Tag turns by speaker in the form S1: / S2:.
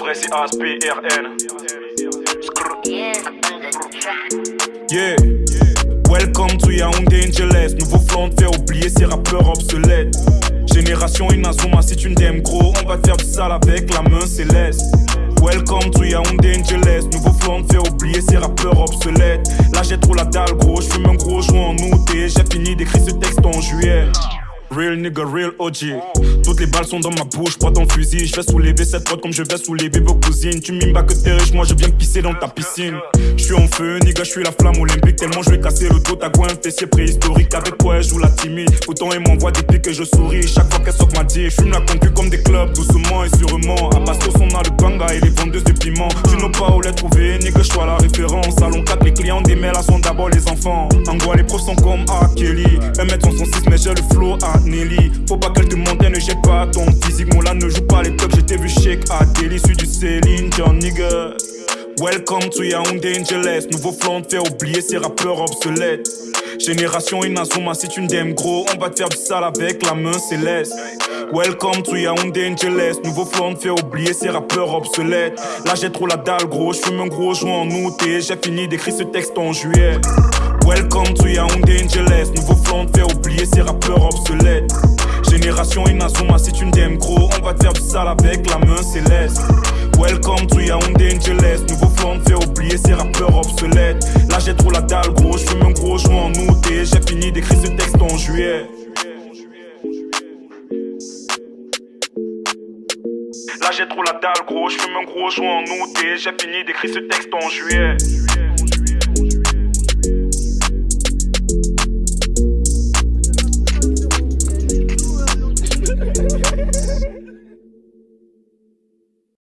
S1: vrai c'est ASPRN.
S2: Yeah. Welcome to Yaoundé Angeles. Nouveau flanc de faire oublier ces rappeurs obsolètes. Génération Inazuma, si tu n'aimes gros, on va te faire du sale avec la main céleste. Welcome to Yaoundé Angeles. Nouveau flanc de faire oublier ces rappeurs obsolètes. Là j'ai trop la dalle gros, je fume un gros joint en août et j'ai fini d'écrire ce texte en juillet. Real nigga, real OG. Toutes les balles sont dans ma bouche, prends ton fusil. Je vais soulever cette porte comme je vais soulever vos cousines. Tu mimes pas que t'es riche, moi je viens pisser dans ta piscine. Je suis en feu, nigga, je suis la flamme olympique. Tellement je vais casser le dos, quoi un fessier préhistorique. Avec quoi elle joue la timide. Autant elle m'envoie des pics et je souris. Chaque fois qu'elle soque ma dit, je fume la concu comme des clubs, doucement et sûrement. À Bastos, on a le banga et les vendeuses de piment. Tu n'as pas où les trouver, nigga, je la référence. Salon 4, les clients des mails sont d'abord les enfants. Les profs sont comme A. Kelly. 1m66, mais j'ai le flow à Nelly. Faut pas qu'elle te monte, ne jette pas ton physique. Mon là ne joue pas les tops, j'étais vu shake à Delhi, suis du Céline John nigga. Welcome to Yaoundé Angeles. Nouveau flanc faire oublier ces rappeurs obsolètes. Génération Inazuma, si tu n'aimes gros, on va te faire du sale avec la main céleste. Welcome to Yaoundé Angeles. Nouveau flanc faire oublier ces rappeurs obsolètes. Là j'ai trop la dalle gros, je fume un gros joint en août et j'ai fini d'écrire ce texte en juillet. Welcome to Yaoundé Angeles. Nouveau flanc de faire oublier ces rappeurs obsolètes. Génération Inazuma, si tu n'aimes gros, on va te faire du sale avec la main céleste. Welcome to Yaoundé Angeles. Nouveau flanc de faire oublier ces rappeurs obsolètes. Là j'ai trop la dalle gros, je fume un gros joint en août et j'ai fini d'écrire ce texte en juillet. Là j'ai trop la dalle gros, je fume un gros joint en août et j'ai fini d'écrire ce texte en juillet.